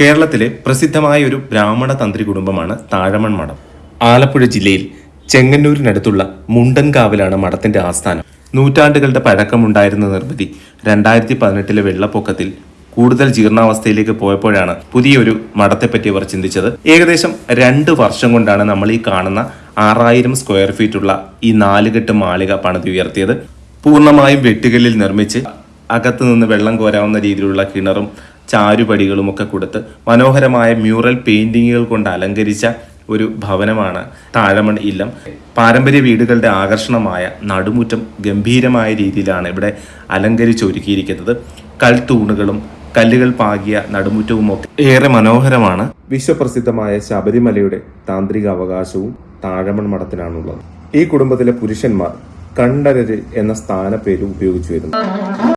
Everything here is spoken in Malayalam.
കേരളത്തിലെ പ്രസിദ്ധമായ ഒരു ബ്രാഹ്മണ തന്ത്രി കുടുംബമാണ് താഴമൺ മഠം. ആലപ്പുഴ ജില്ലയിൽ ചെങ്ങന്നൂരിനടുത്തുള്ള മുണ്ടൻകാവിലാണ് മഠത്തിന്റെ ആസ്ഥാനം. നൂറ്റാണ്ടുകളുടെ പഴക്കമുണ്ടായിരുന്ന നിർമ്മിതി രണ്ടായിരത്തി പതിനെട്ടിലെ വെള്ളപ്പൊക്കത്തിൽ കൂടുതൽ ജീർണാവസ്ഥയിലേക്ക് പോയപ്പോഴാണ് പുതിയൊരു മഠത്തെപ്പറ്റി അവർ ചിന്തിച്ചത്. ഏകദേശം രണ്ട് വർഷം കൊണ്ടാണ് നമ്മൾ ഈ കാണുന്ന ആറായിരം സ്ക്വയർ ഫീറ്റുള്ള ഈ നാലുകെട്ട് മാളിക പണിതുയർത്തിയത്. പൂർണമായും വെട്ടുകല്ലിൽ നിർമ്മിച്ച് അകത്തു നിന്ന് വെള്ളം കോരാവുന്ന രീതിയിലുള്ള കിണറും ചാരുപടികളും ഒക്കെ കൊടുത്ത് മനോഹരമായ മ്യൂറൽ പെയിന്റിങ്ങുകൾ കൊണ്ട് അലങ്കരിച്ച ഒരു ഭവനമാണ് താഴമൺ ഇല്ലം. പാരമ്പര്യ വീടുകളുടെ ആകർഷണമായ നടുമുറ്റം ഗംഭീരമായ രീതിയിലാണ് ഇവിടെ അലങ്കരിച്ചൊരുക്കിയിരിക്കുന്നത്. കൽത്തൂണുകളും കല്ലുകൾ പാകിയ നടുമുറ്റവും ഒക്കെ ഏറെ മനോഹരമാണ്. വിശ്വപ്രസിദ്ധമായ ശബരിമലയുടെ താന്ത്രിക അവകാശവും താഴമൺ മഠത്തിനാണുള്ളത്. ഈ കുടുംബത്തിലെ പുരുഷന്മാർ കണ്ഠരര് എന്ന സ്ഥാനപ്പേര് ഉപയോഗിച്ചു വരുന്നു.